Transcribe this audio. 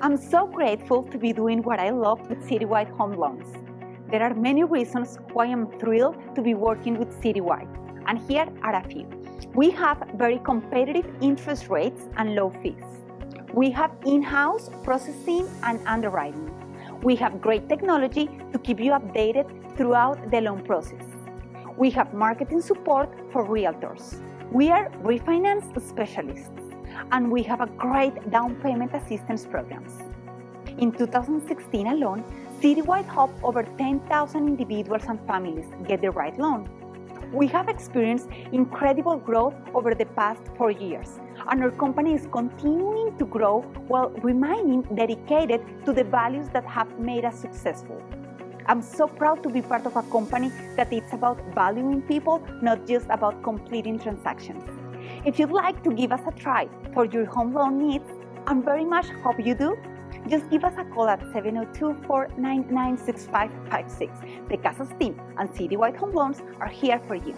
I'm so grateful to be doing what I love with Citywide Home Loans. There are many reasons why I'm thrilled to be working with Citywide, and here are a few. We have very competitive interest rates and low fees. We have in-house processing and underwriting. We have great technology to keep you updated throughout the loan process. We have marketing support for realtors. We are refinance specialists, and we have a great down payment assistance programs. In 2016 alone, Citywide helped over 10,000 individuals and families get the right loan. We have experienced incredible growth over the past four years, and our company is continuing to grow while remaining dedicated to the values that have made us successful. I'm so proud to be part of a company that is about valuing people, not just about completing transactions. If you'd like to give us a try for your home loan needs, and very much hope you do, just give us a call at 702-499-6556. The Casas team and Citywide Home Loans are here for you.